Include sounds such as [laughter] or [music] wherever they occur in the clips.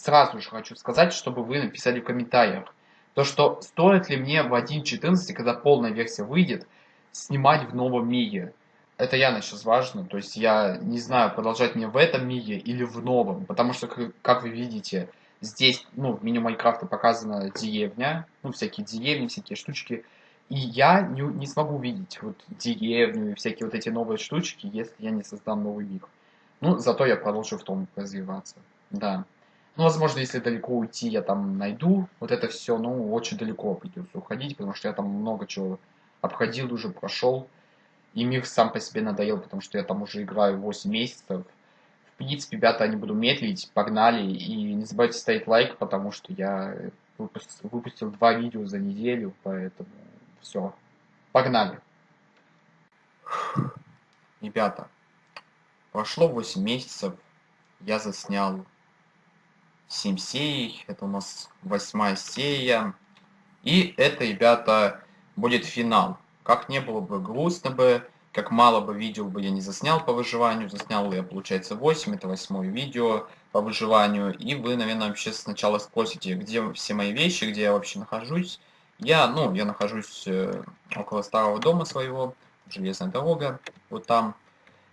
сразу же хочу сказать, чтобы вы написали в комментариях, то что стоит ли мне в 1.14, когда полная версия выйдет, снимать в новом мире. Это явно сейчас важно, то есть я не знаю, продолжать мне в этом мире или в новом, потому что, как вы видите, здесь, ну, в меню Майнкрафта показана деревня, ну, всякие деревни, всякие штучки, и я не, не смогу видеть вот деревню и всякие вот эти новые штучки, если я не создам новый мир. Ну, зато я продолжу в том развиваться, да. Ну, возможно, если далеко уйти, я там найду вот это все, ну, очень далеко придется уходить, потому что я там много чего обходил уже, прошел. И мир сам по себе надоел, потому что я там уже играю 8 месяцев. В принципе, ребята, не буду медлить, погнали. И не забывайте ставить лайк, потому что я выпустил, выпустил два видео за неделю, поэтому все. Погнали. Ребята, прошло 8 месяцев, я заснял 7 серий, это у нас восьмая серия. И это, ребята, будет финал. Как не было бы грустно бы, как мало бы видео бы я не заснял по выживанию, заснял я, получается, 8, это восьмое видео по выживанию. И вы, наверное, вообще сначала спросите, где все мои вещи, где я вообще нахожусь. Я, ну, я нахожусь э, около старого дома своего, железная дорога, вот там.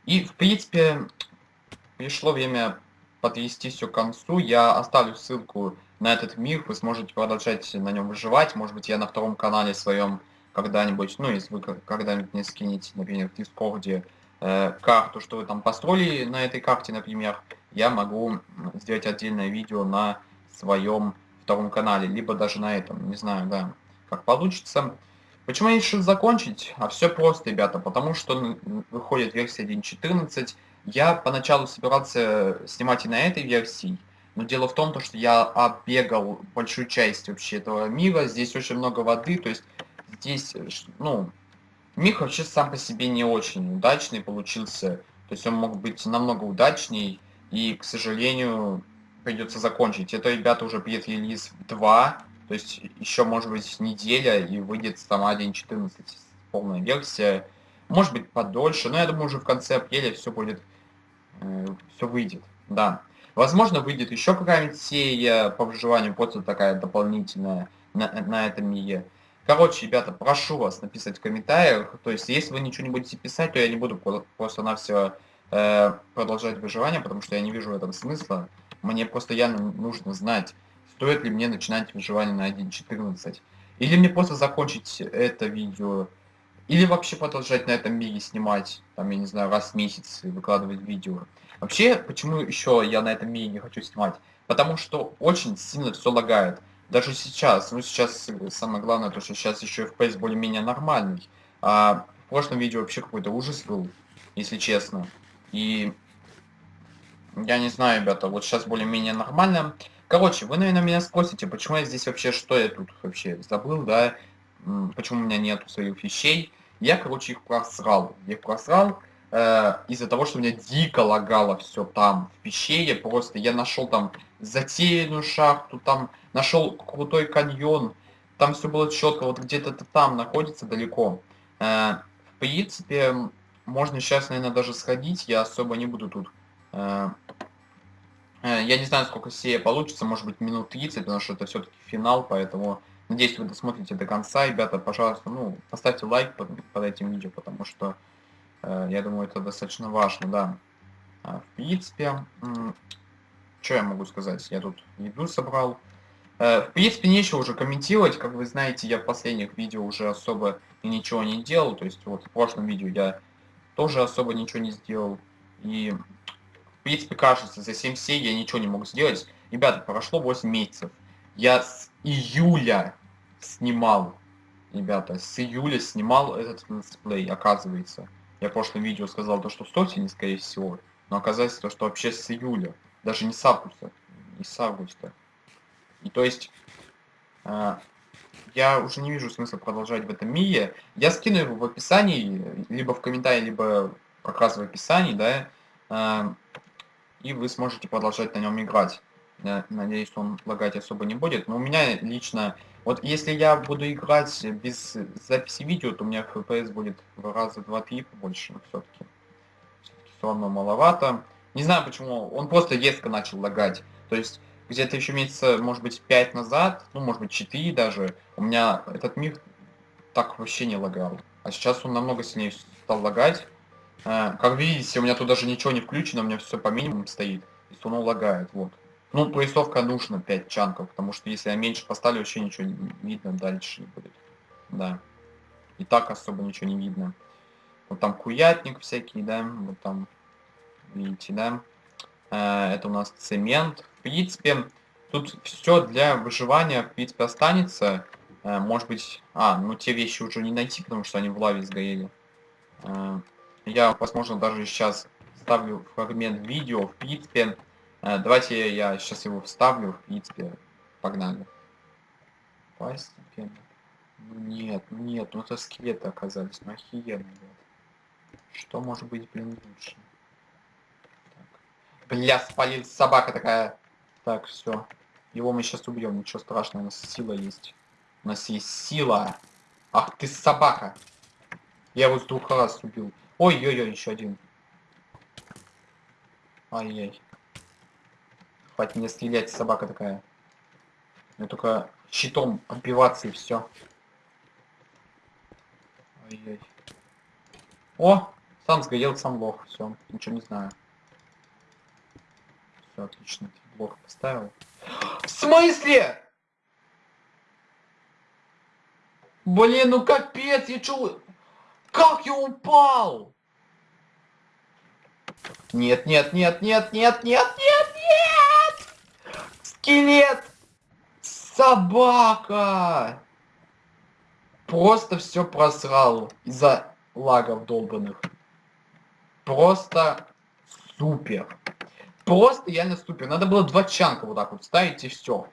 И, в принципе, пришло время подвести все к концу. Я оставлю ссылку на этот мир, вы сможете продолжать на нем выживать. Может быть, я на втором канале своем когда-нибудь, ну, если вы когда-нибудь не скинете, например, в Дискорде э, карту, что вы там построили на этой карте, например, я могу сделать отдельное видео на своем втором канале, либо даже на этом, не знаю, да, как получится. Почему я решил закончить? А все просто, ребята, потому что выходит версия 1.14, я поначалу собирался снимать и на этой версии, но дело в том, что я оббегал большую часть вообще этого мира. Здесь очень много воды, то есть здесь, ну, мир вообще сам по себе не очень удачный получился. То есть он мог быть намного удачней, и, к сожалению, придется закончить. Это, ребята, уже пред-релиз 2, то есть еще, может быть, неделя, и выйдет сама 1.14 полная версия. Может быть, подольше, но я думаю, уже в конце апреля все будет Э, все выйдет, да. Возможно, выйдет еще какая-нибудь серия по выживанию, просто такая дополнительная на, на этом мире. Короче, ребята, прошу вас написать в комментариях. То есть, если вы ничего не будете писать, то я не буду просто-навсего э, продолжать выживание, потому что я не вижу в этом смысла. Мне просто явно нужно знать, стоит ли мне начинать выживание на 1.14. Или мне просто закончить это видео или вообще продолжать на этом мире снимать, там, я не знаю, раз в месяц выкладывать видео. Вообще, почему еще я на этом мире не хочу снимать? Потому что очень сильно все лагает. Даже сейчас, ну сейчас самое главное, то что сейчас еще FPS более-менее нормальный. А в прошлом видео вообще какой-то ужас был, если честно. И я не знаю, ребята, вот сейчас более-менее нормально. Короче, вы, наверное, меня спросите, почему я здесь вообще, что я тут вообще забыл, да? Почему у меня нету своих вещей? Я, короче, их просрал. Я их просрал э, из-за того, что у меня дико лагало все там, в пещере. Просто я нашел там затерянную шахту, там нашел крутой каньон. Там все было четко, вот где-то там находится далеко. Э, в принципе, можно сейчас, наверное, даже сходить. Я особо не буду тут... Э, э, я не знаю, сколько серия получится, может быть, минут 30, потому что это все-таки финал, поэтому Надеюсь, вы досмотрите до конца. Ребята, пожалуйста, ну, поставьте лайк под, под этим видео, потому что э, я думаю, это достаточно важно, да. А, в принципе, что я могу сказать? Я тут еду собрал. Э, в принципе, нечего уже комментировать. Как вы знаете, я в последних видео уже особо ничего не делал. То есть, вот в прошлом видео я тоже особо ничего не сделал. И, в принципе, кажется, за 7 серий я ничего не мог сделать. Ребята, прошло 8 месяцев. Я с июля снимал, ребята, с июля снимал этот летсплей, оказывается. Я в прошлом видео сказал то, что в Стотине, скорее всего, но оказалось то, что вообще с июля, даже не с августа, не с августа. И то есть, э, я уже не вижу смысла продолжать в этом мире. Я скину его в описании, либо в комментарии, либо как раз в описании, да, э, и вы сможете продолжать на нем играть. Я надеюсь, он лагать особо не будет. Но у меня лично... Вот если я буду играть без записи видео, то у меня FPS будет в раза 2-3 побольше. все-таки. Все-таки все равно маловато. Не знаю почему. Он просто резко начал лагать. То есть где-то еще месяца, может быть, 5 назад, ну, может быть, 4 даже, у меня этот мир так вообще не лагал. А сейчас он намного сильнее стал лагать. Э, как видите, у меня тут даже ничего не включено, у меня все по минимуму стоит. И он лагает, вот. Ну, поясовка нужно 5 чанков, потому что если я меньше поставлю, вообще ничего не видно дальше не будет. Да. И так особо ничего не видно. Вот там куятник всякий, да, вот там, видите, да. Э, это у нас цемент. В принципе, тут все для выживания, в принципе, останется. Э, может быть... А, ну те вещи уже не найти, потому что они в лаве сгорели. Э, я, возможно, даже сейчас ставлю фрагмент видео. В принципе, давайте я сейчас его вставлю. В принципе, погнали. Постепенно. Ну нет, нет, ну это скелеты оказались. Ну охеренно, блядь. Что может быть, блин, лучше? Так. Бля, спалил собака такая. Так, все. Его мы сейчас убьем, ничего страшного, у нас сила есть. У нас есть сила. Ах ты собака. Я его с двух раз убил. Ой-ой-ой, еще один. Ай-яй. Хватит мне стрелять, собака такая. Мне только щитом отбиваться и все. Ай-яй. О! Сам сгорел, сам лох. Все, ничего не знаю. Все, отлично. Блок поставил. В смысле? Блин, ну капец, я чё... Как я упал? Нет, нет, нет, нет, нет, нет, нет, нет! Скелет! Собака! Просто все просрал из-за лагов долбанных. Просто супер. Просто реально супер. Надо было два чанка вот так вот ставить и все.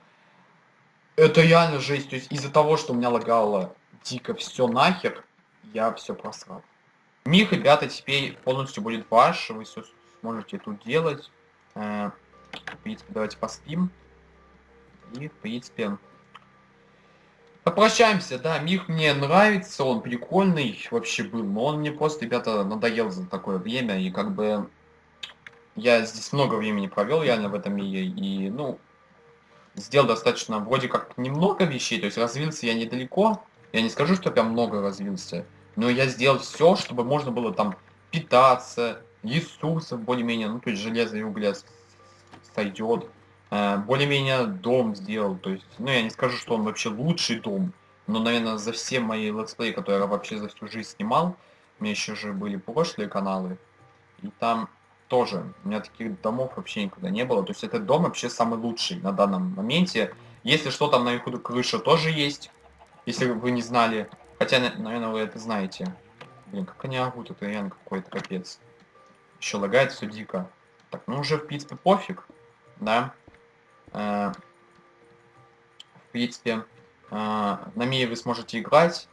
Это реально жесть. То есть из-за того, что у меня лагало дико все нахер, я все просрал. Миг, ребята, теперь полностью будет ваш, вы все сможете тут делать. Э, в принципе, давайте поспим. И, в принципе, попрощаемся. Да, Мих мне нравится, он прикольный вообще был, но он мне просто, ребята, надоел за такое время, и как бы я здесь много времени провел реально в этом мире, и, ну, сделал достаточно вроде как немного вещей, то есть развился я недалеко, я не скажу, что прям много развился, но я сделал все, чтобы можно было там питаться, ресурсов более-менее, ну то есть железо и угля сойдет. Э, более-менее дом сделал, то есть, ну я не скажу, что он вообще лучший дом, но, наверное, за все мои летсплеи, которые я вообще за всю жизнь снимал, у меня еще же были прошлые каналы, и там тоже, у меня таких домов вообще никогда не было, то есть этот дом вообще самый лучший на данном моменте. Если что, там наверху крыша тоже есть, если вы не знали. Хотя, наверное, вы это знаете. Блин, как они орут, это реально какой-то капец. Еще лагает все дико. Так, ну уже в принципе пофиг, да. Э, в принципе, э, на Мии вы сможете играть.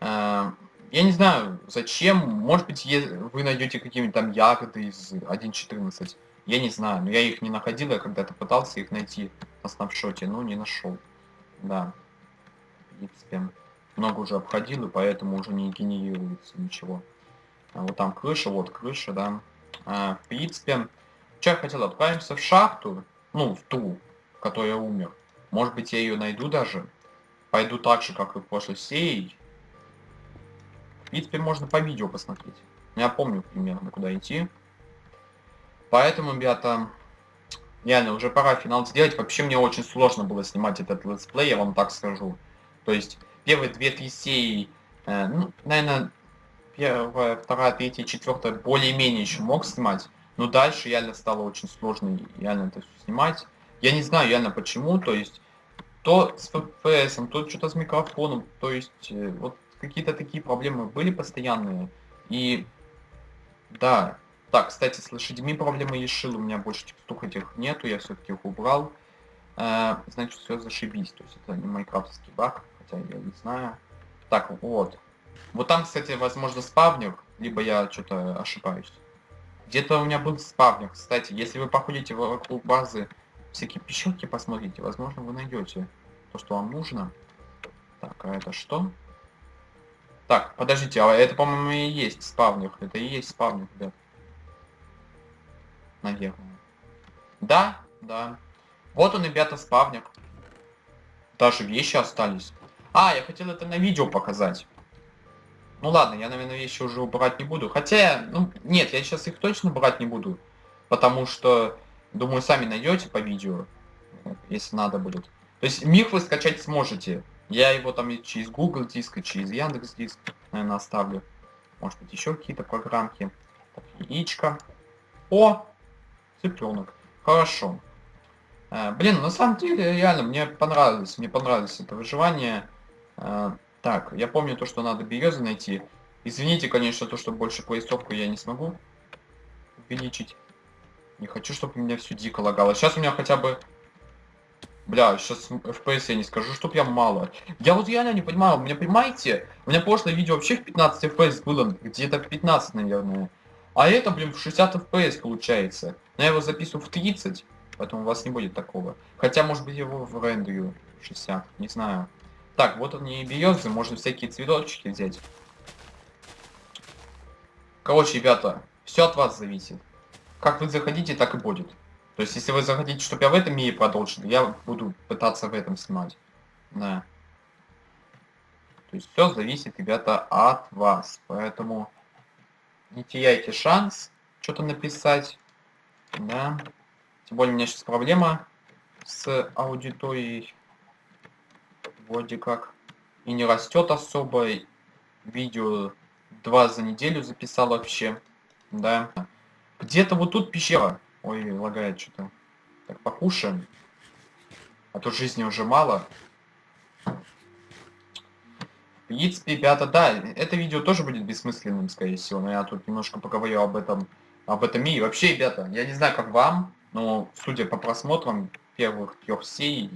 Э, я не знаю, зачем. Может быть, вы найдете какие-нибудь там ягоды из 1.14. Я не знаю, но я их не находил, я когда-то пытался их найти на снапшоте, но не нашел. Да принципе, много уже обходил, и поэтому уже не генерируется ничего. А вот там крыша, вот крыша, да. А, в принципе, что я хотел, отправимся в шахту, ну, в ту, в умер. Может быть, я ее найду даже. Пойду так же, как и прошлой серии. В принципе, можно по видео посмотреть. Я помню примерно, куда идти. Поэтому, ребята, реально, уже пора финал сделать. Вообще, мне очень сложно было снимать этот летсплей, я вам так скажу. То есть первые две-три серии, э, ну, наверное, первая, вторая, третья, четвертая более-менее еще мог снимать, но дальше реально стало очень сложно реально это все снимать. Я не знаю реально почему, то есть то с FPS, то что-то с микрофоном, то есть э, вот какие-то такие проблемы были постоянные. И да, так, кстати, с лошадьми проблемы решил, у меня больше текстур этих нету, я все-таки их убрал. Э, значит, все зашибись, то есть это не майкрафтский баг хотя я не знаю. Так, вот. Вот там, кстати, возможно, спавнер, либо я что-то ошибаюсь. Где-то у меня был спавнер, кстати. Если вы походите вокруг базы, всякие пещерки посмотрите, возможно, вы найдете то, что вам нужно. Так, а это что? Так, подождите, а это, по-моему, и есть спавнер. Это и есть спавнер, ребят. Наверное. Да, да. Вот он, ребята, спавник. Даже вещи остались. А, я хотел это на видео показать. Ну ладно, я, наверное, вещи уже убрать не буду. Хотя, ну, нет, я сейчас их точно брать не буду. Потому что, думаю, сами найдете по видео, если надо будет. То есть мир вы скачать сможете. Я его там через Google диск, через Яндекс диск, наверное, оставлю. Может быть, еще какие-то программки. Так, яичко. О! Цыпленок. Хорошо. Э, блин, на самом деле, реально, мне понравилось. Мне понравилось это выживание. Э, так, я помню то, что надо березы найти. Извините, конечно, то, что больше поясовку я не смогу увеличить. Не хочу, чтобы меня все дико лагало. Сейчас у меня хотя бы... Бля, сейчас FPS я не скажу, чтоб я мало. Я вот реально не понимаю, у меня, понимаете, у меня прошлое видео вообще в 15 FPS было, где-то в 15, наверное. А это, блин, в 60 FPS получается. Но я его записываю в 30, поэтому у вас не будет такого. Хотя, может быть, его в рендерю 60, не знаю. Так, вот они и березы, можно всякие цветочки взять. Короче, ребята, все от вас зависит. Как вы заходите, так и будет. То есть, если вы захотите, чтобы я в этом мире продолжил, я буду пытаться в этом снимать. Да. То есть, все зависит, ребята, от вас. Поэтому не теряйте шанс что-то написать. Да. Тем более, у меня сейчас проблема с аудиторией вроде как и не растет особо. Видео два за неделю записал вообще. Да. Где-то вот тут пещера. Ой, лагает что-то. Так, покушаем. А то жизни уже мало. В принципе, ребята, да, это видео тоже будет бессмысленным, скорее всего, но я тут немножко поговорю об этом, об этом мире. Вообще, ребята, я не знаю, как вам, но судя по просмотрам первых трех серий,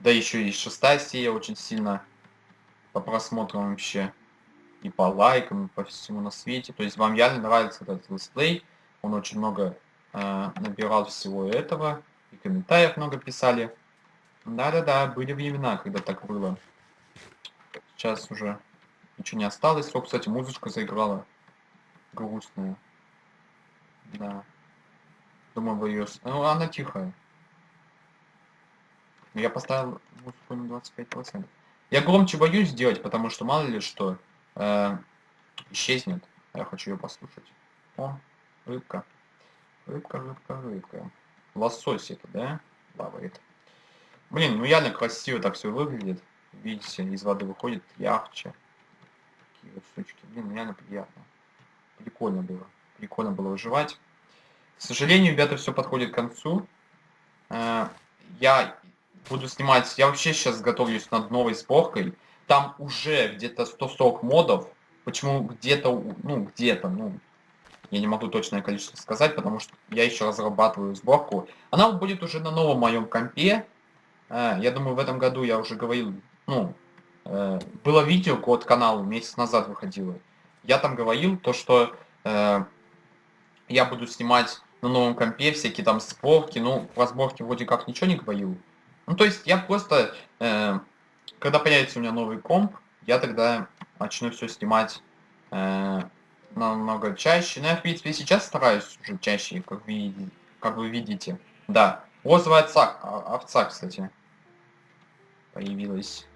да еще и шестая серия очень сильно по просмотрам вообще. И по лайкам, и по всему на свете. То есть вам реально нравится этот летсплей. Он очень много э, набирал всего этого. И комментариев много писали. Да-да-да, были времена, когда так было. Сейчас уже ничего не осталось. О, кстати, музычка заиграла. Грустная. Да. Думаю, вы ее... Ну, она тихая. Я поставил музыку на 25%. Я громче боюсь сделать, потому что мало ли что э, исчезнет. Я хочу ее послушать. О, рыбка. Рыбка, рыбка, рыбка. Лосось это, да? Плавает. Блин, ну реально красиво так все выглядит. Видите, из воды выходит ярче. Такие вот штучки. Блин, реально приятно. Прикольно было. Прикольно было выживать. К сожалению, ребята, все подходит к концу. Э, я буду снимать, я вообще сейчас готовлюсь над новой сборкой. Там уже где-то 140 модов. Почему где-то, ну, где-то, ну, я не могу точное количество сказать, потому что я еще разрабатываю сборку. Она будет уже на новом моем компе. Э, я думаю, в этом году я уже говорил, ну, э, было видео код каналу, месяц назад выходило. Я там говорил то, что э, я буду снимать на новом компе всякие там сборки. Ну, про сборки вроде как ничего не говорил. Ну, то есть я просто, когда появится у меня новый комп, я тогда начну все снимать намного чаще. Ну, я, в принципе, сейчас стараюсь уже чаще, как вы, как вы видите. Да. Розовая овца, овца, кстати, появилась.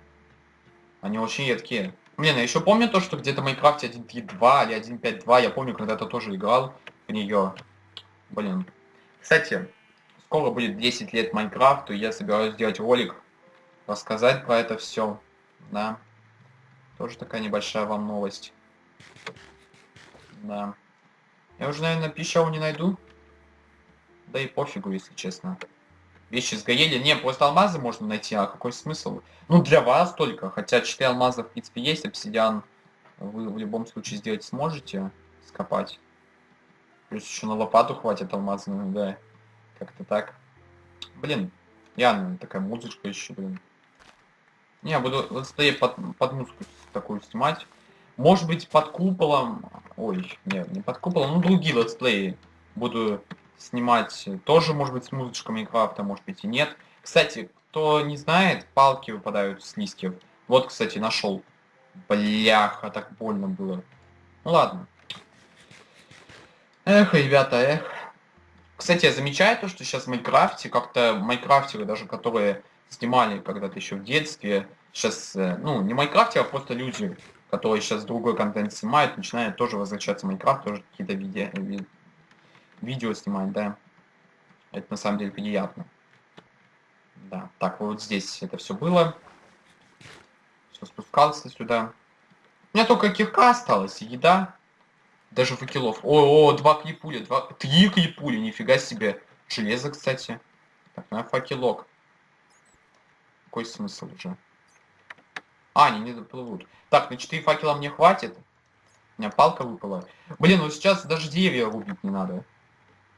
Они очень редкие. Блин, я еще помню то, что где-то в Майнкрафте 1.3.2 или 1.5.2, я помню, когда-то тоже играл в нее. Блин. Кстати, скоро будет 10 лет Майнкрафту, я собираюсь сделать ролик, рассказать про это все, да. Тоже такая небольшая вам новость. Да. Я уже, наверное, пищаву не найду. Да и пофигу, если честно. Вещи сгорели. Не, просто алмазы можно найти, а какой смысл? Ну, для вас только. Хотя 4 алмаза, в принципе, есть. Обсидиан вы в любом случае сделать сможете. Скопать. Плюс еще на лопату хватит алмазную, да. Как-то так. Блин, явно такая музычка еще, блин. Не, я буду летсплей под, под музыку такую снимать. Может быть под куполом... Ой, нет, не под куполом, ну другие летсплеи буду снимать. Тоже, может быть, с музычкой Майнкрафта, может быть и нет. Кстати, кто не знает, палки выпадают с листьев. Вот, кстати, нашел. Бляха, так больно было. Ну ладно. Эх, ребята, эх. Кстати, я замечаю то, что сейчас в Майнкрафте как-то майнкрафтеры, даже которые снимали когда-то еще в детстве, сейчас, э, ну, не в Майнкрафте, а просто люди, которые сейчас другой контент снимают, начинают тоже возвращаться в Майнкрафт, тоже какие-то видео, ви видео снимать, да. Это на самом деле приятно. Да, так, вот здесь это все было. Все спускался сюда. У меня только кирка осталась, еда. Даже факелов. О, о, два крипули, два... Три крипули, нифига себе. Железо, кстати. Так, на факелок. Какой смысл уже? А, они не доплывут. Так, на 4 факела мне хватит. У меня палка выпала. Блин, ну сейчас даже деревья рубить не надо.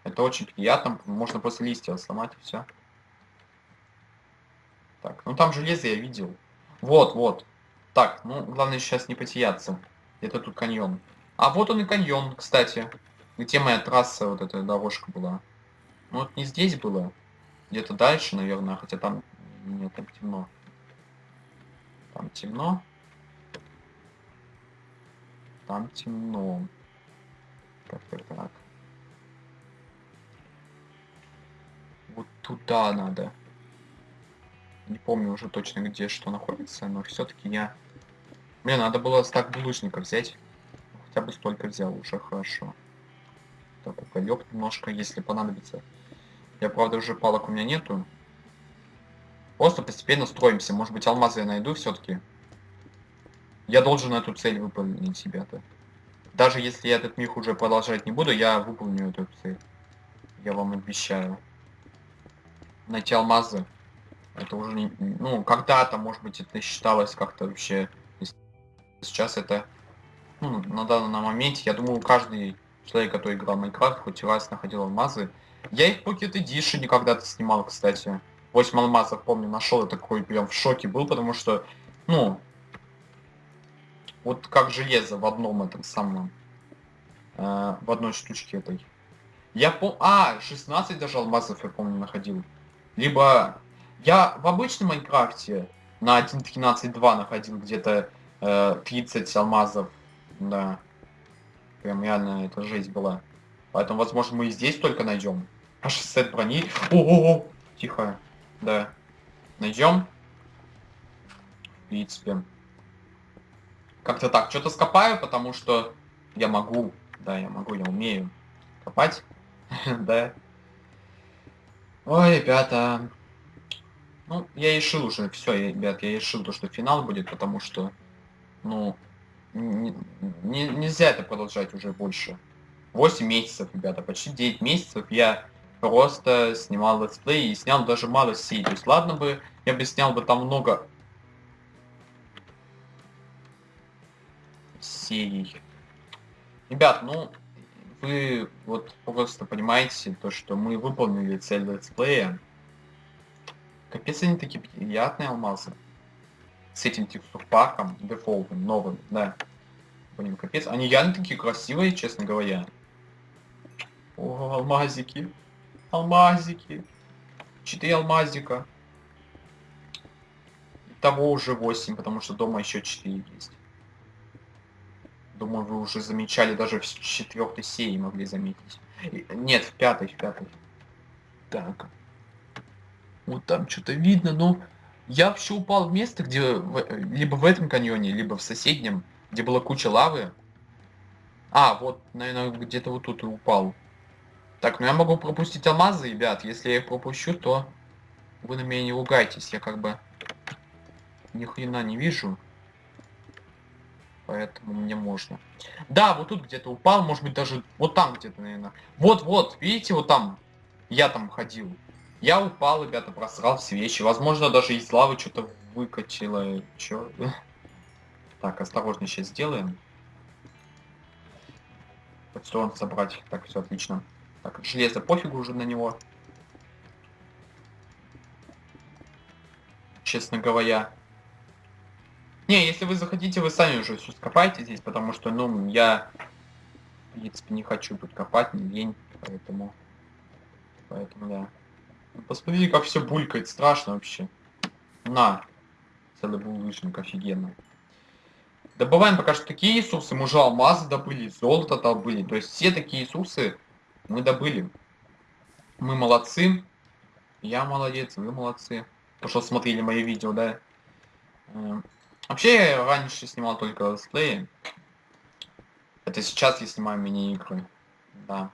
Это очень приятно. Можно после листья сломать и все. Так, ну там железо я видел. Вот, вот. Так, ну главное сейчас не потеряться. Это тут каньон. А вот он и каньон, кстати. Где моя трасса, вот эта дорожка была. Ну вот не здесь было. Где-то дальше, наверное, хотя там... Нет, там темно. Там темно. Там темно. Так, так. Вот туда надо. Не помню уже точно, где что находится, но все-таки я... Мне надо было стак булыжников взять. Хотя бы столько взял, уже хорошо. Так, уголек немножко, если понадобится. Я, правда, уже палок у меня нету. Просто постепенно строимся. Может быть, алмазы я найду все-таки. Я должен эту цель выполнить себя-то. Даже если я этот миг уже продолжать не буду, я выполню эту цель. Я вам обещаю. Найти алмазы. Это уже не... Ну, когда-то, может быть, это считалось как-то вообще... Сейчас это... Ну, на данном моменте, я думаю, каждый человек, который играл в Майнкрафт, хоть раз находил алмазы. Я их в Pocket Edition когда-то снимал, кстати. 8 алмазов, помню, нашел, я такой прям в шоке был, потому что, ну, вот как железо в одном этом самом, э, в одной штучке этой. Я пом... А, 16 даже алмазов, я помню, находил. Либо я в обычном Майнкрафте на 1.13.2 находил где-то э, 30 алмазов. Да. Прям реально это жесть была. Поэтому, возможно, мы и здесь только найдем. Аж сет брони. О-о-о! Тихо. Да. Найдем. В принципе. Как-то так. Что-то скопаю, потому что я могу. Да, я могу, я умею копать. [laughs] да. Ой, ребята. Ну, я решил уже, все, ребят, я решил то, что финал будет, потому что, ну, не, не, нельзя это продолжать уже больше. 8 месяцев, ребята, почти 9 месяцев я просто снимал летсплей и снял даже мало есть, ладно бы, я бы снял бы там много серий. Ребят, ну, вы вот просто понимаете то, что мы выполнили цель летсплея. Капец, они такие приятные алмазы. С этим текстурпаком, дефолтным, новым, да. Блин, капец. Они реально такие красивые, честно говоря. О, алмазики. Алмазики. Четыре алмазика. Того уже 8, потому что дома еще 4 есть. Думаю, вы уже замечали, даже в четвертой серии могли заметить. Нет, в пятой, в пятой. Так. Вот там что-то видно, но я вообще упал в место, где либо в этом каньоне, либо в соседнем, где была куча лавы. А, вот, наверное, где-то вот тут упал. Так, ну я могу пропустить алмазы, ребят. Если я их пропущу, то вы на меня не ругайтесь. Я как бы ни хрена не вижу. Поэтому мне можно. Да, вот тут где-то упал, может быть даже вот там где-то, наверное. Вот-вот, видите, вот там я там ходил. Я упал, ребята, просрал все вещи. Возможно, даже из лавы что-то выкачало. Чё? [laughs] Так, осторожно сейчас сделаем. Подстроен собрать. Так, все отлично. Так, железо пофигу уже на него. Честно говоря. Не, если вы захотите, вы сами уже все скопайте здесь, потому что, ну, я, в принципе, не хочу тут копать, не лень, поэтому, поэтому, да. Посмотрите, как все булькает, страшно вообще. На. Целый булыжник, офигенно. Добываем пока что такие ресурсы. Мы уже алмазы добыли, золото добыли. То есть все такие ресурсы мы добыли. Мы молодцы. Я молодец, вы молодцы. То, что смотрели мои видео, да. Э, вообще, я раньше снимал только летсплеи. Это сейчас я снимаю мини-игры. Да.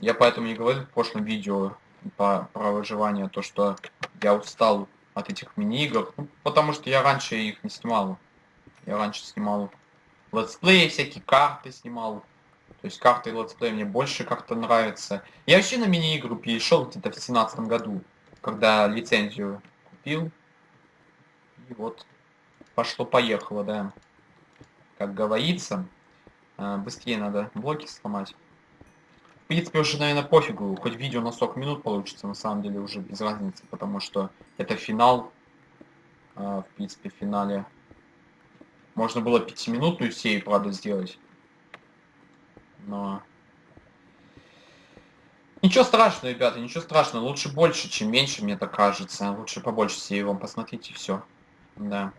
Я поэтому и говорил в прошлом видео по, про выживание, то что я устал от этих мини-игр. Ну, потому что я раньше их не снимал. Я раньше снимал летсплеи, всякие карты снимал. То есть карты летсплей мне больше как-то нравятся. Я вообще на мини-игру перешел где-то в семнадцатом году, когда лицензию купил. И вот пошло-поехало, да. Как говорится, а, быстрее надо блоки сломать. В принципе, уже, наверное, пофигу, хоть видео на 40 минут получится, на самом деле уже без разницы, потому что это финал. А, в принципе, в финале можно было пятиминутную серию, правда, сделать но... Ничего страшного, ребята, ничего страшного. Лучше больше, чем меньше, мне так кажется. Лучше побольше себе вам посмотрите, все. Да.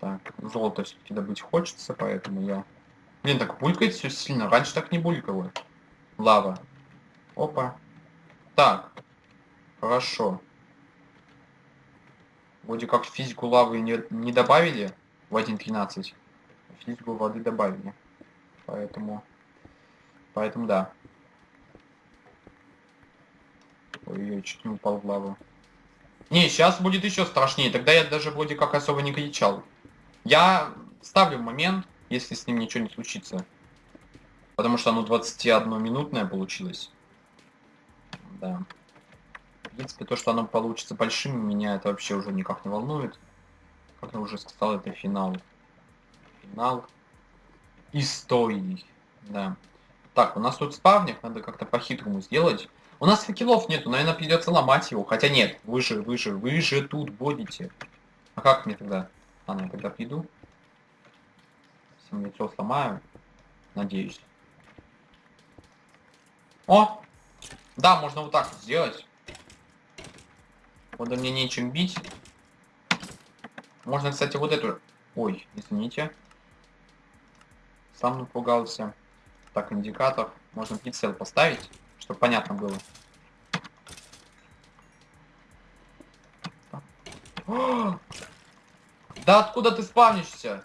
Так, золото все-таки добыть хочется, поэтому я... Блин, так булькает все сильно. Раньше так не булькало. Лава. Опа. Так. Хорошо. Вроде как физику лавы не, не добавили в 1.13 физику воды добавили. Поэтому, поэтому да. Ой, чуть не упал в лаву. Не, сейчас будет еще страшнее. Тогда я даже вроде как особо не кричал. Я ставлю момент, если с ним ничего не случится. Потому что оно 21-минутное получилось. Да. В принципе, то, что оно получится большим, меня это вообще уже никак не волнует. Как я уже сказал, это финал финал истории. Да. Так, у нас тут спавник, надо как-то по-хитрому сделать. У нас факелов нету, наверное, придется ломать его. Хотя нет, вы же, вы же, вы же тут будете. А как мне тогда? А, ну я тогда приду. Всем яйцо сломаю. Надеюсь. О! Да, можно вот так сделать. Вот мне нечем бить. Можно, кстати, вот эту... Ой, извините. Сам напугался. Так, индикатор. Можно прицел поставить, чтобы понятно было. [gasps] Да откуда ты спавнишься?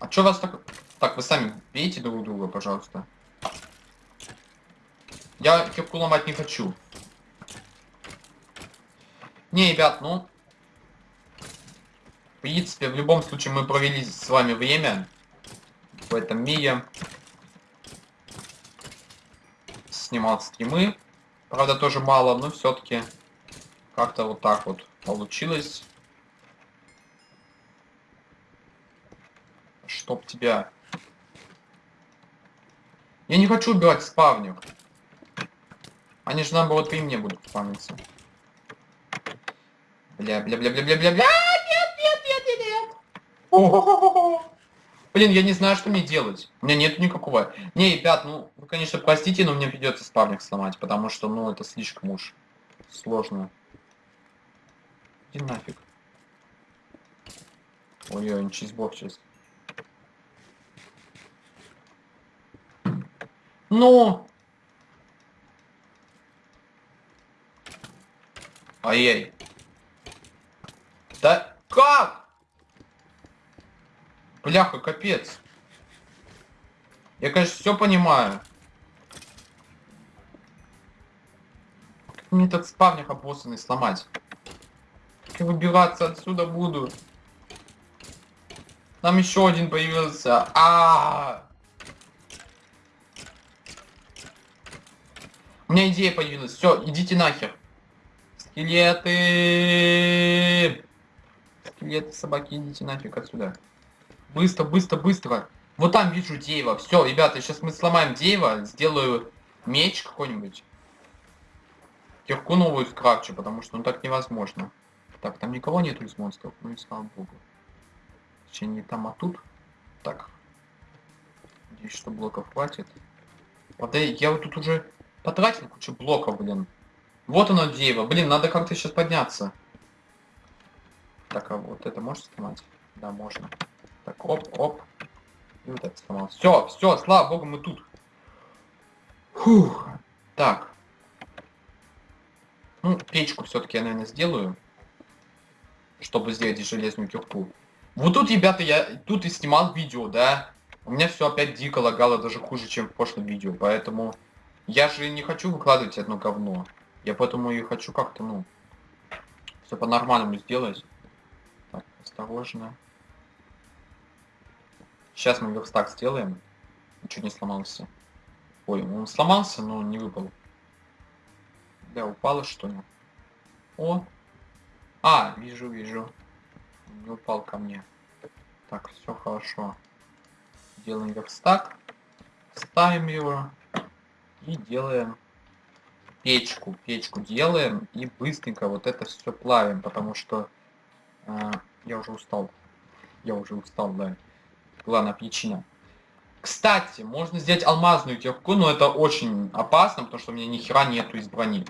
А чё вас так... Так, вы сами бейте друг друга, пожалуйста. Я кирку ломать не хочу. Не, ребят, ну, в принципе, в любом случае мы провели с вами время в этом мире. Снимал стримы. Правда, тоже мало, но все-таки как-то вот так вот получилось. Чтоб тебя... Я не хочу убивать спавню. Они же наоборот при мне будут спавниться. Бля, бля, бля, бля, бля, бля, бля. Блин, я не знаю, что мне делать. У меня нет никакого... Не, ребят, ну, вы, конечно, простите, но мне придется спавник сломать, потому что, ну, это слишком уж сложно. Иди нафиг. Ой-ой, чизбок сейчас. Ну! Ай-яй. Да как? Бляха, капец. Я, конечно, все понимаю. Как мне этот спавник обоссанный сломать? Как я отсюда буду? Там еще один появился. А, -а, а У меня идея появилась. Все, идите нахер. Скелеты! Скелеты, собаки, идите нафиг отсюда. Быстро, быстро, быстро. Вот там вижу дерево. Все, ребята, сейчас мы сломаем дерево, сделаю меч какой-нибудь. Кирку новую скрафчу, потому что ну так невозможно. Так, там никого нету из монстров, ну и слава богу. Точнее, не там, а тут. Так. Надеюсь, что блоков хватит. Вот я вот тут уже потратил кучу блоков, блин. Вот оно дерево. Блин, надо как-то сейчас подняться. Так, а вот это можешь снимать? Да, можно. Так, оп, оп. И вот это сломалось. Все, все, слава богу, мы тут. Фух. Так. Ну, печку все-таки я, наверное, сделаю. Чтобы сделать железную кирку. Вот тут, ребята, я тут и снимал видео, да. У меня все опять дико лагало, даже хуже, чем в прошлом видео. Поэтому я же не хочу выкладывать одно говно. Я поэтому и хочу как-то, ну, все по-нормальному сделать. Так, осторожно. Сейчас мы верстак сделаем. Ничего не сломался. Ой, он сломался, но не выпал. Да, упало что ли? О! А, вижу, вижу. Не упал ко мне. Так, все хорошо. Делаем верстак. Ставим его. И делаем печку. Печку делаем и быстренько вот это все плавим, потому что э, я уже устал. Я уже устал, да. Главная причина. Кстати, можно сделать алмазную кирку, но это очень опасно, потому что у меня ни хера нету из брони.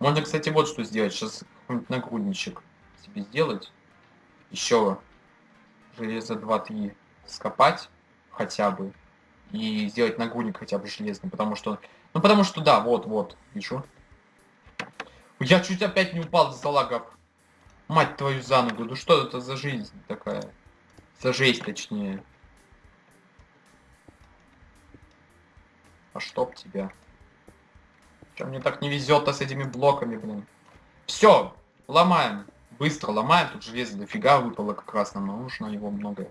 Можно, кстати, вот что сделать. Сейчас какой-нибудь нагрудничек себе сделать. Еще железо 2-3 скопать хотя бы. И сделать нагрудник хотя бы железный, потому что... Ну, потому что, да, вот, вот, вижу. Я чуть опять не упал за лагов. Мать твою за ногу, ну что это за жизнь такая? За жесть, точнее. А чтоб тебя. Чем мне так не везет-то с этими блоками, блин. Все, ломаем. Быстро ломаем. Тут железо дофига выпало как раз. Нам нужно его много.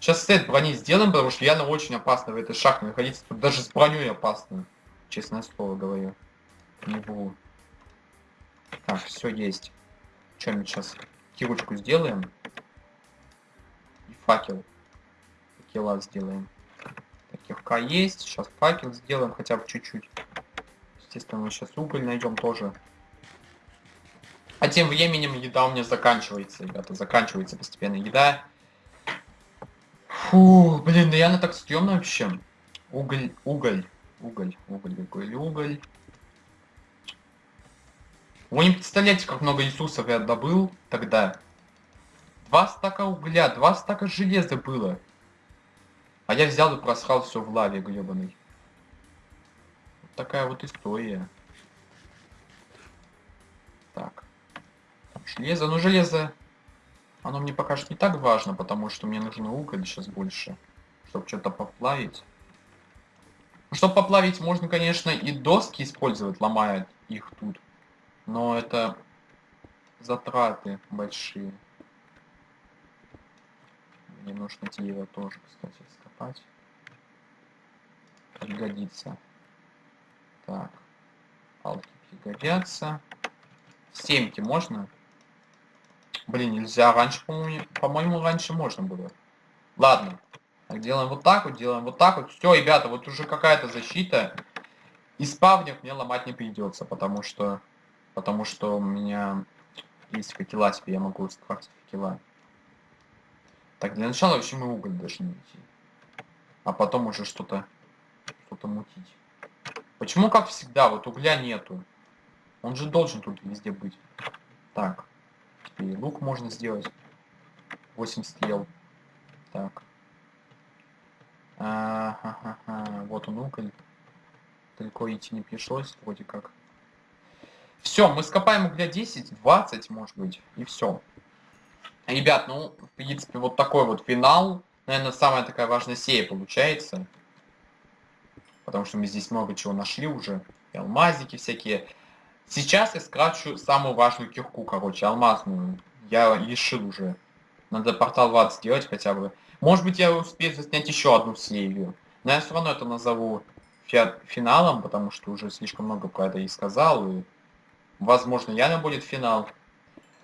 Сейчас сет брони сделаем, потому что я на очень опасно в этой шахте находиться. Тут даже с броней опасно. Честное слово говорю. Не буду. Так, все есть. Что мы сейчас? Кирочку сделаем. И факел. Факела сделаем. Кирка есть. Сейчас факел сделаем хотя бы чуть-чуть. Естественно, мы сейчас уголь найдем тоже. А тем временем еда у меня заканчивается, ребята. Заканчивается постепенно еда. Фу, блин, да я на так стрёмно вообще. Уголь, уголь, уголь, уголь, уголь, уголь. Вы не представляете, как много ресурсов я добыл тогда. Два стака угля, два стака железа было. А я взял и просрал все в лаве гребаной. Вот такая вот история. Так. Железо, ну железо, оно мне пока что не так важно, потому что мне нужно уголь сейчас больше, чтобы что-то поплавить. Ну, чтобы поплавить, можно, конечно, и доски использовать, ломая их тут. Но это затраты большие. Мне нужно дерево тоже, кстати, скопать. Пригодится. Так. Палки пригодятся. Семки можно? Блин, нельзя. Раньше, по-моему, по-моему, раньше можно было. Ладно. Так, делаем вот так вот, делаем вот так вот. Все, ребята, вот уже какая-то защита. И спавнер мне ломать не придется, потому что потому что у меня есть факела, теперь я могу скрафтить факела. Так, для начала вообще мы уголь должны найти. А потом уже что-то что-то мутить. Почему, как всегда, вот угля нету? Он же должен тут везде быть. Так. И лук можно сделать. 8 стрел. Так. А -ха -ха -ха. Вот он уголь. Далеко идти не пришлось, вроде как. Все, мы скопаем угля 10, 20, может быть, и все. Ребят, ну, в принципе, вот такой вот финал. Наверное, самая такая важная серия получается. Потому что мы здесь много чего нашли уже. И алмазики всякие. Сейчас я скрафчу самую важную кирку, короче, алмазную. Я решил уже. Надо портал 20 сделать хотя бы. Может быть, я успею заснять еще одну серию. Но я все равно это назову финалом, потому что уже слишком много про это и сказал. И Возможно, реально будет финал.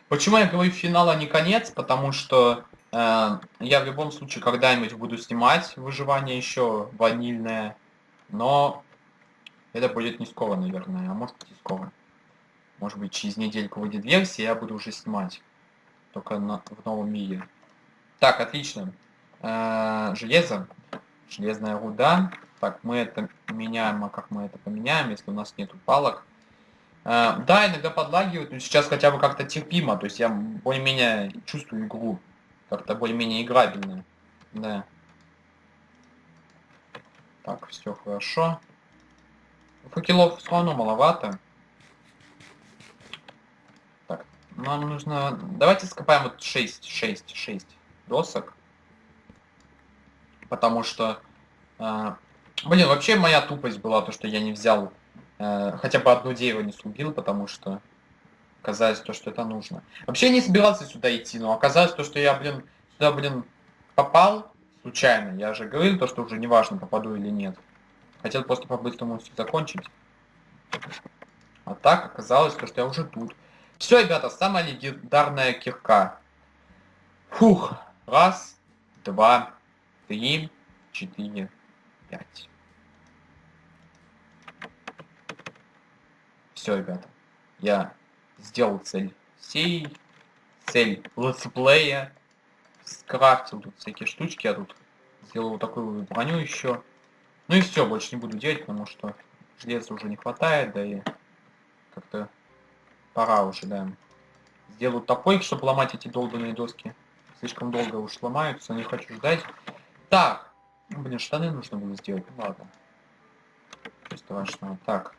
Почему я говорю финал, а не конец? Потому что я в любом случае когда-нибудь буду снимать выживание еще ванильное. Но это будет не скоро, наверное. А может быть и скоро. Может быть через недельку выйдет версия, я буду уже снимать. Только на, в новом мире. Так, отлично. Э, железо. Железная руда. Так, мы это меняем, а как мы это поменяем, если у нас нету палок? А, да, иногда подлагивают, но сейчас хотя бы как-то терпимо. То есть я более-менее чувствую игру. Как-то более-менее играбельно. Да. Так, все хорошо. Факелов все равно маловато. Так, нам нужно... Давайте скопаем вот 6, 6, 6 досок. Потому что... Э, блин, вообще моя тупость была то, что я не взял э, хотя бы одно дерево не срубил, потому что оказалось то, что это нужно. Вообще не собирался сюда идти, но оказалось то, что я, блин, сюда, блин, попал случайно. Я же говорил то, что уже не важно, попаду или нет. Хотел просто по-быстрому все закончить. А так оказалось то, что я уже тут. Все, ребята, самая легендарная кирка. Фух. Раз, два, три, четыре, пять. Все, ребята. Я сделал цель сей, цель летсплея, скрафтил тут всякие штучки, я тут сделал вот такую броню еще. Ну и все, больше не буду делать, потому что железа уже не хватает, да и как-то пора уже, да. Сделаю топорик, чтобы ломать эти долбанные доски. Слишком долго уж ломаются, не хочу ждать. Так, блин, штаны нужно было сделать, ну ладно. Ничего страшного. Так.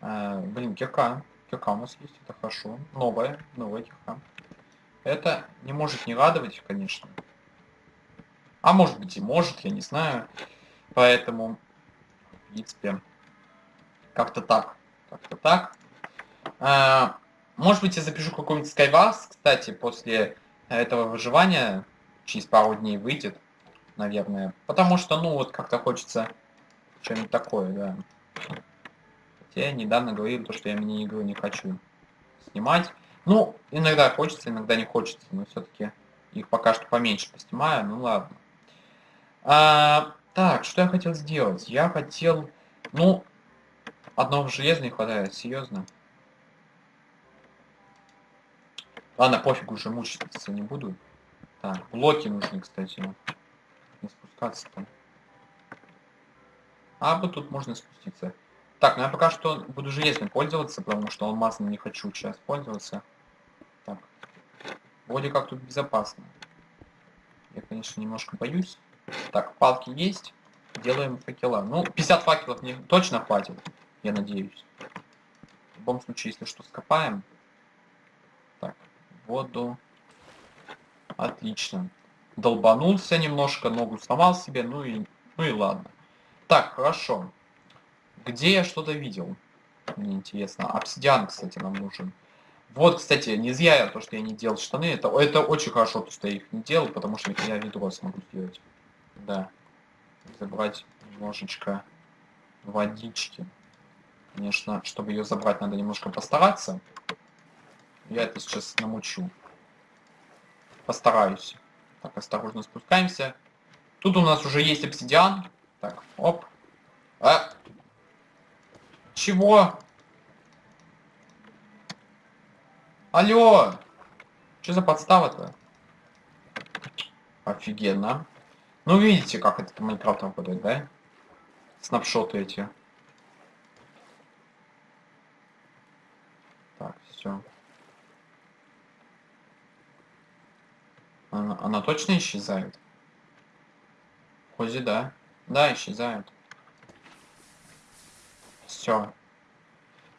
Э, блин, кирка. Кирка у нас есть, это хорошо. Новая, новая кирка. Это не может не радовать, конечно. А может быть и может, я не знаю. Поэтому, в принципе, как-то так. Как-то так. А, может быть, я запишу какой-нибудь Skywars, кстати, после этого выживания. Через пару дней выйдет, наверное. Потому что, ну, вот как-то хочется что-нибудь такое, да. Хотя я недавно говорил, то, что я мини-игру не хочу снимать. Ну, иногда хочется, иногда не хочется, но все-таки их пока что поменьше поснимаю, ну ладно. А, так, что я хотел сделать? Я хотел, ну, одного железа не хватает, серьезно. Ладно, пофиг, уже мучиться не буду. Так, блоки нужны, кстати. Не спускаться там. А вот тут можно спуститься. Так, ну я пока что буду железным пользоваться, потому что алмазным не хочу сейчас пользоваться. Так. Вроде как тут безопасно. Я, конечно, немножко боюсь. Так, палки есть. Делаем факела. Ну, 50 факелов мне точно хватит, я надеюсь. В любом случае, если что, скопаем. Так, воду. Отлично. Долбанулся немножко, ногу сломал себе, ну и, ну и ладно. Так, хорошо. Где я что-то видел? Мне интересно. Обсидиан, кстати, нам нужен. Вот, кстати, не зря я то, что я не делал штаны. Это, это очень хорошо, то, что я их не делал, потому что я ведро смогу сделать. Да. Забрать немножечко водички. Конечно, чтобы ее забрать, надо немножко постараться. Я это сейчас намучу. Постараюсь. Так, осторожно спускаемся. Тут у нас уже есть обсидиан. Так, оп. А, чего? Алло! Что за подстава-то? Офигенно. Ну, видите, как это Майнкрафт работает, да? Снапшоты эти. Так, все. Она, она точно исчезает? Хози, да. Да, исчезает. Все.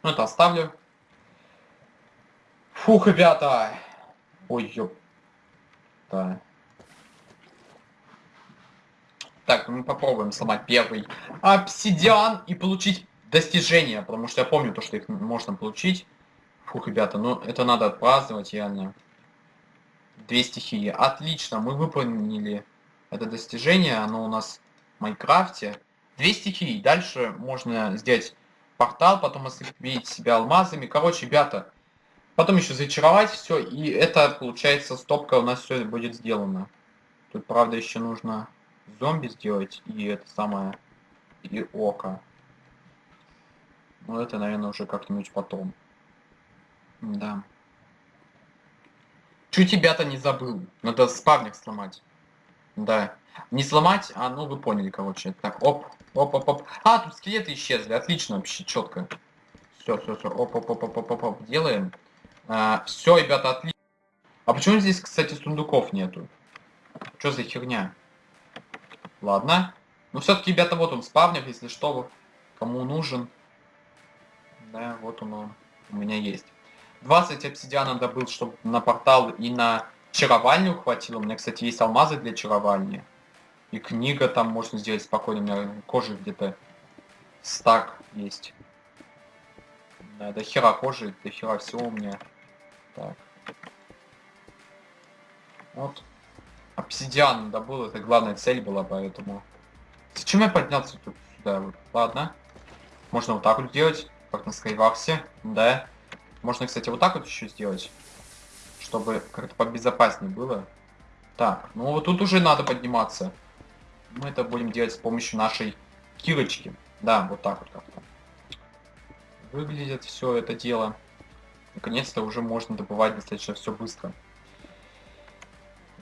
Ну, это оставлю. Фух, ребята. Ой, ёп. Да. Так, мы попробуем сломать первый обсидиан и получить достижения, потому что я помню то, что их можно получить. Фух, ребята, ну это надо отпраздновать реально. Две стихии. Отлично, мы выполнили это достижение, оно у нас в Майнкрафте. Две стихии. Дальше можно сделать портал, потом осыпить себя алмазами. Короче, ребята, потом еще зачаровать все, и это, получается, стопка у нас все будет сделано. Тут, правда, еще нужно зомби сделать, и это самое, и око. Но это, наверное, уже как-нибудь потом. Да. Чуть тебя-то не забыл. Надо спавник сломать. Да. Не сломать, а ну вы поняли, короче. Так, оп, оп, оп, оп. А, тут скелеты исчезли. Отлично, вообще, четко. Все, все, все. Оп, оп, оп, оп, оп, оп, оп. Делаем. А, все, ребята, отлично. А почему здесь, кстати, сундуков нету? Что за херня? Ладно. Но все-таки, ребята, вот он спавнер, если что, кому нужен. Да, вот он, он у меня есть. 20 обсидиана добыл, чтобы на портал и на чаровальню хватило. У меня, кстати, есть алмазы для чаровальни. И книга там можно сделать спокойно. У меня кожи где-то стак есть. Да, до хера кожи, до хера всего у меня. Так. Вот. Обсидиан добыл, это главная цель была, поэтому... Зачем я поднялся тут сюда? Вот. Ладно. Можно вот так вот делать, как на Скайварсе, да. Можно, кстати, вот так вот еще сделать, чтобы как-то побезопаснее было. Так, ну вот тут уже надо подниматься. Мы это будем делать с помощью нашей кирочки. Да, вот так вот как-то. Выглядит все это дело. Наконец-то уже можно добывать достаточно все быстро.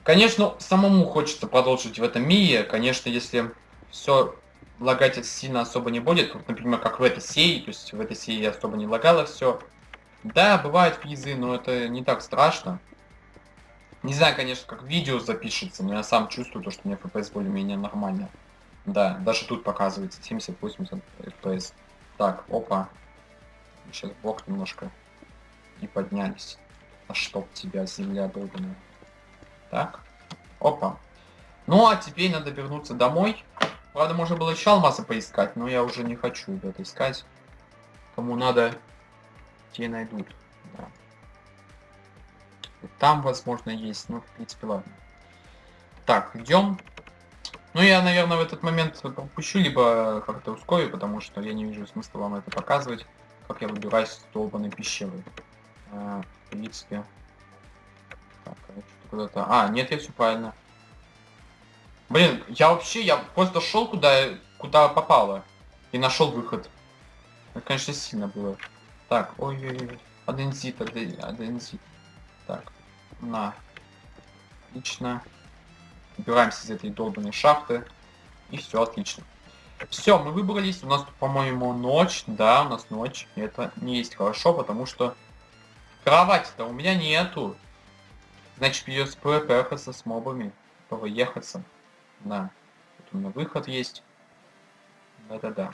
Конечно, самому хочется продолжить в этом мире. Конечно, если все лагать сильно особо не будет, вот, например, как в этой серии, то есть в этой серии особо не лагало все. Да, бывают фризы, но это не так страшно. Не знаю, конечно, как видео запишется, но я сам чувствую то, что у меня FPS более-менее нормально. Да, даже тут показывается 70-80 FPS. Так, опа. Сейчас блок немножко и поднялись. А чтоб тебя, земля долбаная. Так. Опа. Ну, а теперь надо вернуться домой. Правда, можно было еще алмазы поискать, но я уже не хочу это искать. Кому надо, те найдут. Да. Там, возможно, есть. Ну, в принципе, ладно. Так, идем. Ну, я, наверное, в этот момент пропущу, либо как-то ускорю, потому что я не вижу смысла вам это показывать, как я выбираюсь из долбанной пещеры. А, в принципе. Так, куда-то... А, нет, я все правильно. Блин, я вообще, я просто шел куда, куда попало. И нашел выход. Это, конечно, сильно было. Так, ой-ой-ой. Адензит, адензит. Так, на. Отлично. Убираемся из этой долбанной шахты. И все отлично. Все, мы выбрались. У нас, по-моему, ночь. Да, у нас ночь. И это не есть хорошо, потому что кровати-то у меня нету. Значит, придется проехаться с мобами. Проехаться. Да. Тут у меня выход есть. Да-да-да.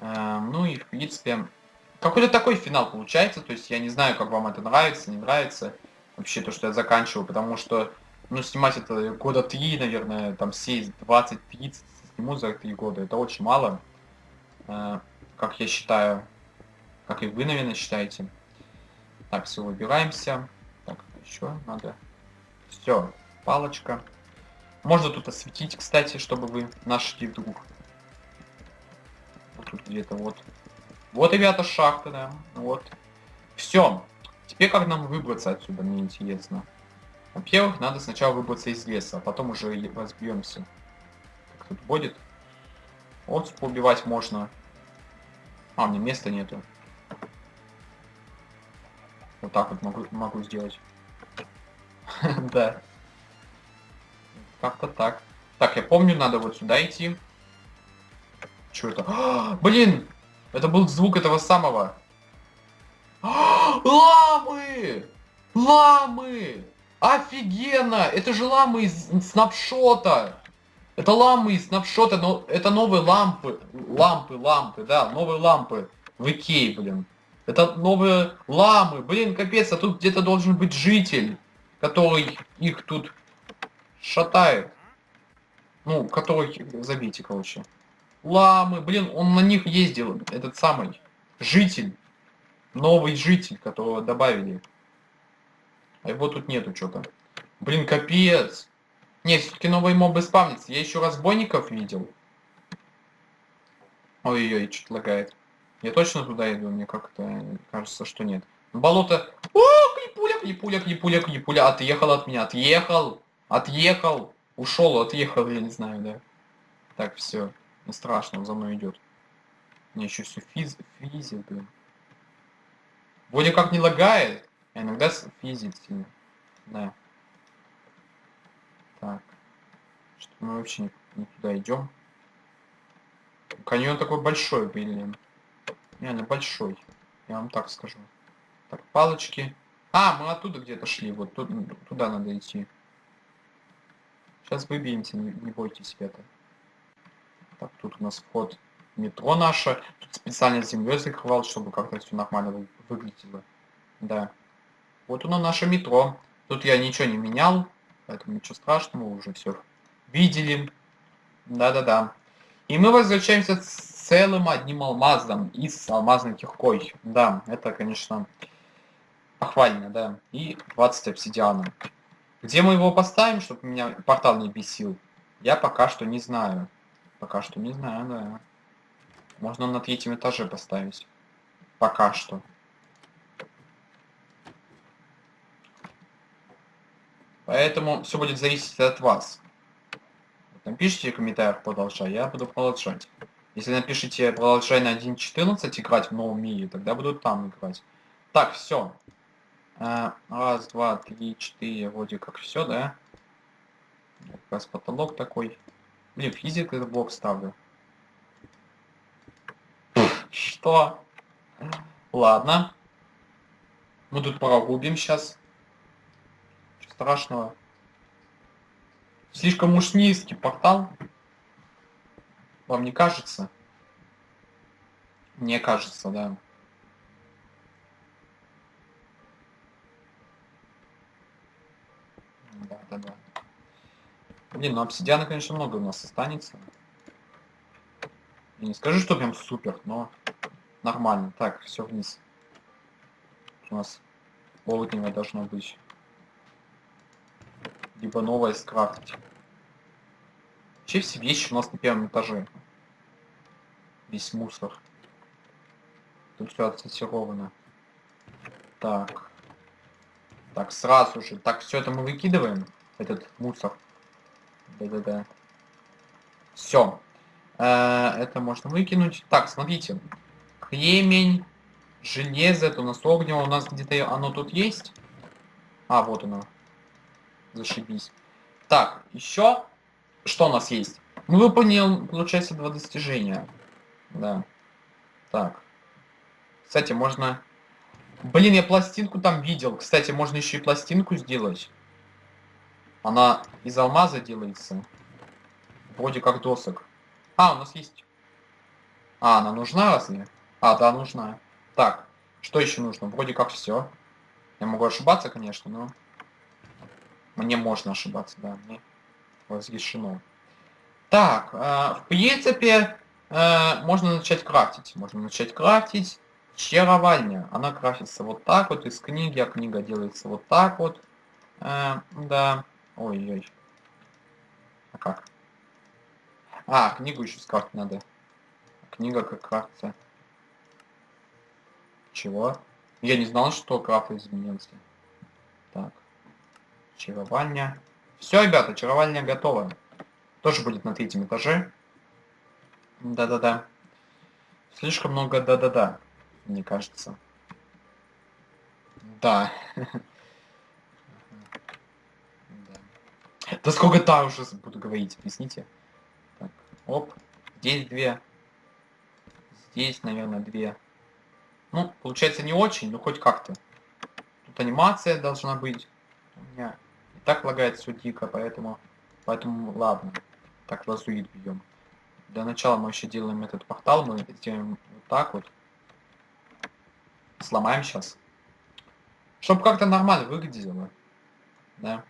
Эм, ну и, в принципе, какой-то такой финал получается. То есть я не знаю, как вам это нравится, не нравится. Вообще то, что я заканчиваю, потому что, ну, снимать это года три, наверное, там все 20-30 сниму за три года. Это очень мало. Э, как я считаю. Как и вы, наверное, считаете. Так, все, выбираемся. Так, еще надо. Все, палочка. Можно тут осветить, кстати, чтобы вы нашли вдруг. Вот тут где-то вот. Вот, ребята, шахта, да. Вот. Все. Теперь как нам выбраться отсюда, мне интересно. Во-первых, надо сначала выбраться из леса, а потом уже разбьемся. Как тут будет? Вот поубивать можно. А, мне места нету. Вот так вот могу, могу сделать. [laughs] Да. Как-то так. Так, я помню, надо вот сюда идти. Что это? [gasps] Блин! Это был звук этого самого. [gasps] Ламы! Ламы! Офигенно! Это же ламы из снапшота! Это ламы из снапшота, но это новые лампы. Лампы, лампы, да, новые лампы. В Икее, блин. Это новые ламы. Блин, капец, а тут где-то должен быть житель, который их тут шатает. Ну, который... Забейте, короче. Ламы, блин, он на них ездил, этот самый житель. Новый житель, которого добавили. А его тут нету что-то. Блин, капец. Не, все-таки новые мобы спавнятся. Я еще разбойников видел. Ой-ой-ой, что-то лагает. Я точно туда иду? Мне как-то кажется, что нет. Болото... О, клипуля, клипуля, клипуля, клипуля. Отъехал от меня, отъехал. Отъехал. Ушел, отъехал, я не знаю, да. Так, все. Не страшно, он за мной идет. Мне еще все физ... физит, блин. Вроде как не лагает, а иногда физит сильно. Да. Так. Что мы вообще не, не туда идем. Каньон такой большой, блин. Реально большой. Я вам так скажу. Так, палочки. А, мы оттуда где-то шли. Вот тут, туда надо идти. Сейчас выбьемся, не, не бойтесь, ребята. Так, тут у нас вход метро наше. Тут специально землей закрывал, чтобы как-то все нормально вы выглядело. Да. Вот оно наше метро. Тут я ничего не менял, поэтому ничего страшного, уже все видели. Да-да-да. И мы возвращаемся с целым одним алмазом и с алмазной киркой. Да, это, конечно, похвально, да. И 20 обсидиана. Где мы его поставим, чтобы меня портал не бесил? Я пока что не знаю. Пока что не знаю, да. Можно на третьем этаже поставить. Пока что. Поэтому все будет зависеть от вас. Напишите в комментариях продолжай, я буду продолжать. Если напишите продолжай на 1.14 играть в новом мире, тогда буду там играть. Так, все. А, раз, два, три, четыре, вроде как все, да? Как раз потолок такой. Блин, физик этот блок ставлю. Что? Ладно. Мы тут прогубим сейчас. Ничего страшного. Слишком уж низкий портал. Вам не кажется? Мне кажется, да. Да, да, да. Блин, ну обсидиана, конечно, много у нас останется. Я не скажу, что прям супер, но нормально. Так, все вниз. У нас полудневое должно быть. Либо новое скрафтить. Вообще все вещи у нас на первом этаже. Весь мусор. Тут все отсортировано. Так. Так, сразу же. Так, все это мы выкидываем. Этот мусор. Да-да-да. Все. Э, это можно выкинуть. Так, смотрите. Кремень, железо, это у нас огнево. У нас где-то оно тут есть. А, вот оно. Зашибись. Так, еще что у нас есть? Мы выполнил, получается, два достижения. Да. Так. Кстати, можно... Блин, я пластинку там видел. Кстати, можно еще и пластинку сделать. Она из алмаза делается. Вроде как досок. А, у нас есть. А, она нужна разве? А, да, нужна. Так, что еще нужно? Вроде как все. Я могу ошибаться, конечно, но... Мне можно ошибаться, да. Мне разрешено. Так, э, в принципе, э, можно начать крафтить. Можно начать крафтить. Чаровальня. Она крафтится вот так вот из книги, а книга делается вот так вот. Э, да. Ой-ой. А как? А, книгу еще скрафтить надо. Книга как крафтится. Чего? Я не знал, что крафт изменился. Так. Чаровальня. Все, ребята, чаровальня готова. Тоже будет на третьем этаже. Да-да-да. Слишком много да-да-да, мне кажется. Да. [laughs] Да сколько та уже буду говорить, объясните. Так, оп. Здесь две. Здесь, наверное, две. Ну, получается не очень, но хоть как-то. Тут анимация должна быть. У меня и так лагает все дико, поэтому... Поэтому ладно. Так, лазурит бьем. Для начала мы еще делаем этот портал. Мы сделаем вот так вот. Сломаем сейчас. Чтобы как-то нормально выглядело. Да.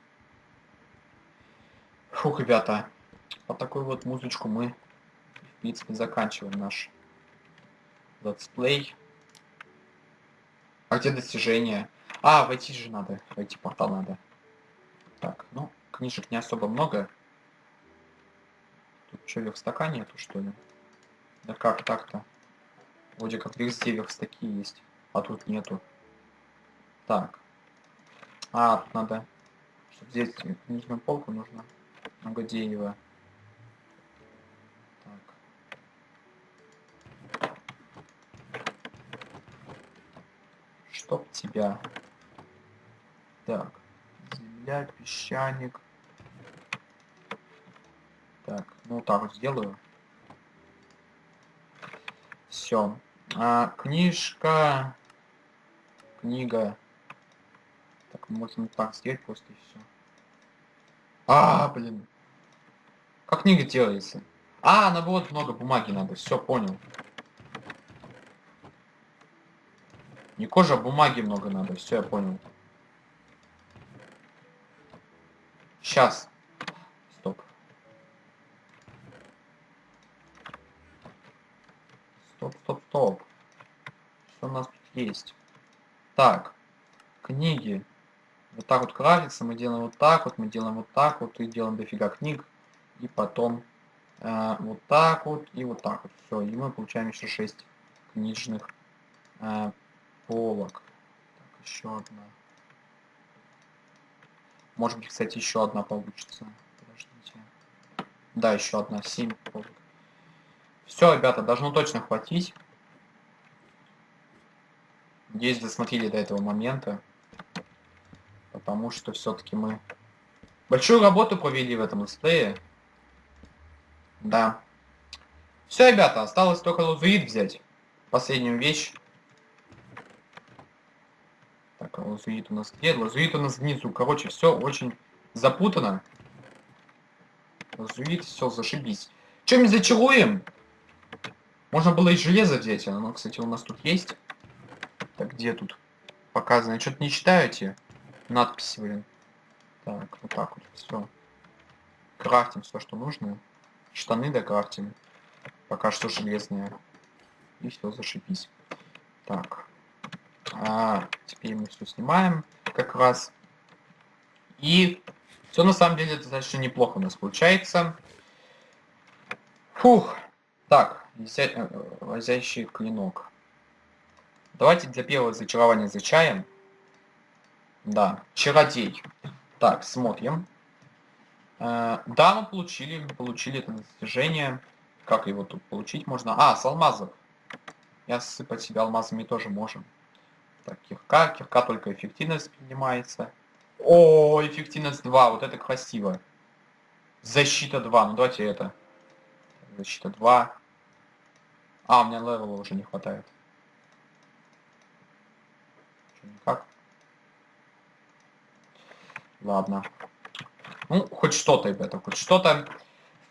Фух, ребята. по такой вот музычку мы, в принципе, заканчиваем наш летсплей. А где достижения? А, войти же надо. Войти портал надо. Так, ну, книжек не особо много. Тут что, верстака нету, что ли? Да как так-то? Вроде как везде верстаки есть, а тут нету. Так. А, тут надо... Чтобы здесь книжную полку нужно. Много дерева. Так. Чтоб тебя. Так. Земля, песчаник. Так, ну так вот сделаю. Все. А, книжка. Книга. Так, можно так сделать просто и все. А, блин. Как книга делается? А, наоборот, много бумаги надо. Все, понял. Не кожа, а бумаги много надо. Все, я понял. Сейчас. Стоп. Стоп, стоп, стоп. Что у нас тут есть? Так. Книги. Вот так вот крафтится, мы делаем вот так вот, мы делаем вот так вот, и делаем дофига книг. И потом э, вот так вот, и вот так вот. Все, и мы получаем еще 6 книжных э, полок. Так, еще одна. Может быть, кстати, еще одна получится. Подождите. Да, еще одна. 7 полок. Все, ребята, должно точно хватить. Надеюсь, досмотрели до этого момента. Потому что все-таки мы большую работу провели в этом летсплее. Да. Все, ребята, осталось только лазурит взять. Последнюю вещь. Так, а у нас где? Лазурит у нас внизу. Короче, все очень запутано. Лазурит, все, зашибись. Чем мы зачаруем? Можно было и железо взять, оно, кстати, у нас тут есть. Так, где тут показано? Что-то не читаете? Надписи, блин. Так, вот так вот, все. Крафтим все, что нужно. Штаны докрафтим. Пока что железные. И все, зашибись. Так. А, теперь мы все снимаем как раз. И все на самом деле достаточно неплохо у нас получается. Фух. Так, лазящий э, клинок. Давайте для первого зачарования зачаем. Да, чародей. Так, смотрим. Э, да, мы получили, получили это достижение. Как его тут получить можно? А, с алмазов. И осыпать себя алмазами тоже можем. Так, кирка. Кирка только эффективность поднимается. О, эффективность 2. Вот это красиво. Защита 2. Ну давайте это. Защита 2. А, у меня левела уже не хватает. никак. Ладно. Ну, хоть что-то, ребята, хоть что-то.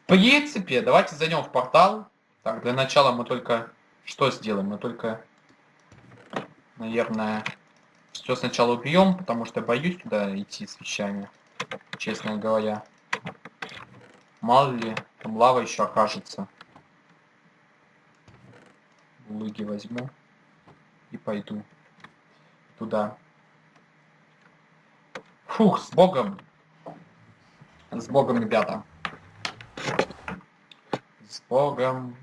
В принципе, давайте зайдем в портал. Так, для начала мы только что сделаем? Мы только, наверное, все сначала убьем, потому что боюсь туда идти с вещами, честно говоря. Мало ли, там лава еще окажется. Лыги возьму и пойду туда. Фух, с Богом. С Богом, ребята. С Богом.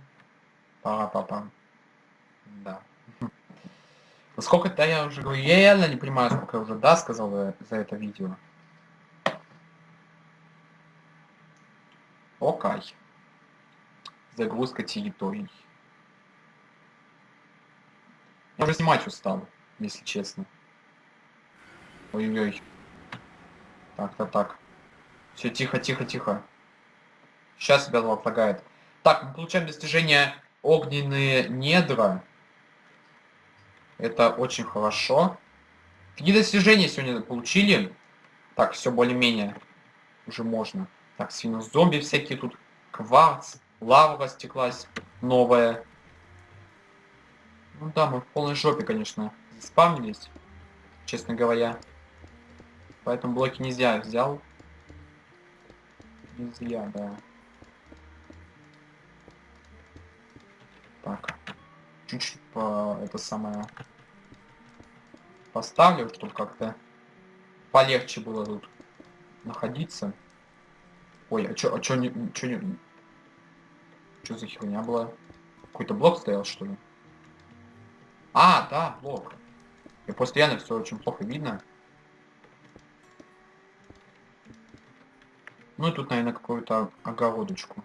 Пара-папа. Да. [laughs] Сколько то я уже говорю, я реально не понимаю, сколько я уже да сказал за, это видео. Окей. Загрузка территорий. Я уже снимать устал если честно. Ой-ой-ой. Так-то так. Все, тихо, тихо, тихо. Сейчас себя лагает. Так, мы получаем достижение огненные недра. Это очень хорошо. Какие достижения сегодня получили? Так, все более-менее. Уже можно. Так, свинус-зомби всякие тут. Кварц. Лава растеклась. Новая. Ну да, мы в полной жопе, конечно спавнились, честно говоря. Поэтому блоки нельзя взял. Нельзя, да. Так. Чуть-чуть по это самое поставлю, чтобы как-то полегче было тут находиться. Ой, а чё, а чё не, чё не, чё за херня была? Какой-то блок стоял, что ли? А, да, блок. И постоянно все очень плохо видно. Ну и тут, наверное, какую-то огородочку.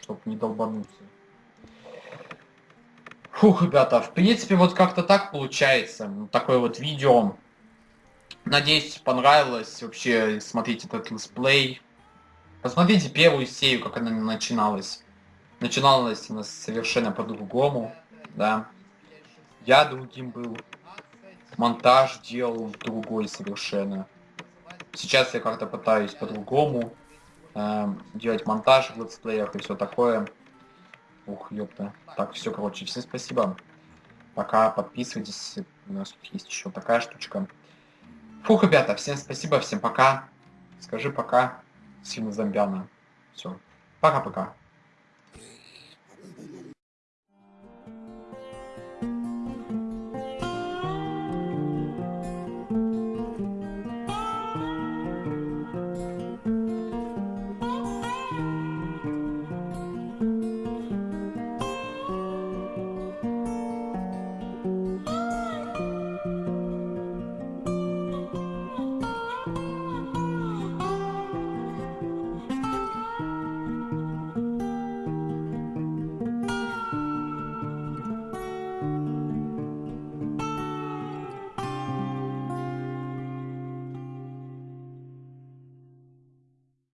Чтоб не долбануться. Фух, ребята, в принципе, вот как-то так получается. Такое вот видео. Надеюсь, понравилось. Вообще, смотрите этот летсплей. Посмотрите первую серию, как она начиналась. Начиналась она совершенно по-другому, да. Я другим был. Монтаж делал другой совершенно. Сейчас я как-то пытаюсь по-другому. э, делать монтаж в летсплеях и все такое. Ух, ёпта. Так, все, короче, всем спасибо. Пока, подписывайтесь. У нас тут есть еще такая штучка. Фух, ребята, всем спасибо, всем пока. Скажи пока, сильно зомбяна. Все. Пока-пока.